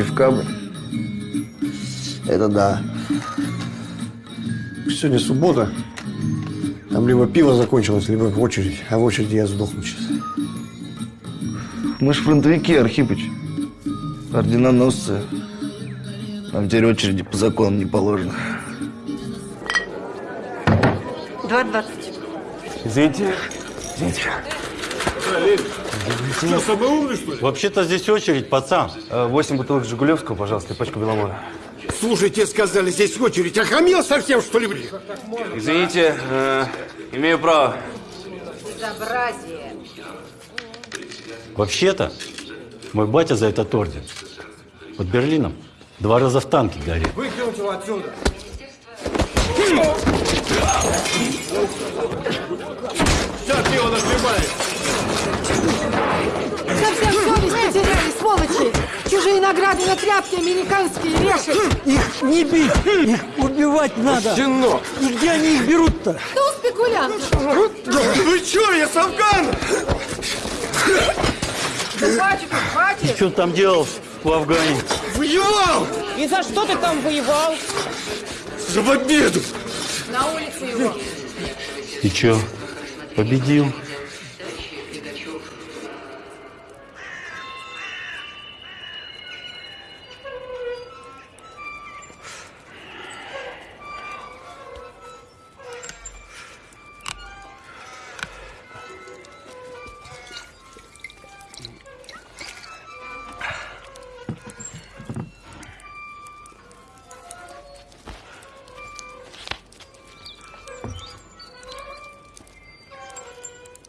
пивка бы. Это да. Сегодня суббота. Там либо пиво закончилось, либо очередь. А в очереди я сдохну сейчас. Мы ж фронтовики, Архипыч. Орденоносцы. Нам теперь очереди по законам не положено. 2.20. Извините. Что, самый умный, что ли? Вообще-то здесь очередь, пацан. Э, Восемь бутылок Жигулевского, пожалуйста, и пачку Беломора. Слушайте, сказали, здесь очередь. Охамел совсем, что ли, блин? Извините, э, имею право. Безобразие. Вообще-то, мой батя за этот орден под Берлином два раза в танке горел. Выкинуть его отсюда. Чужие награды на тряпки американские вешают! Их не бить, их убивать надо. Щенок. И где они их берут-то? Кто спекулянт? Вы что, я с Афгана? Хватит, хватит. Что там делал в Афгане? Воевал! И за что ты там воевал? За победу! На улице его. И чё, победил?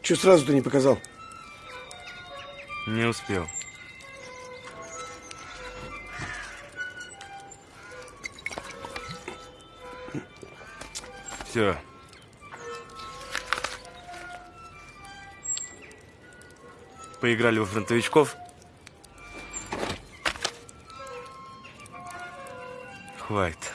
Че сразу ты не показал? Не успел. Все. Поиграли во фронтовичков. Хватит.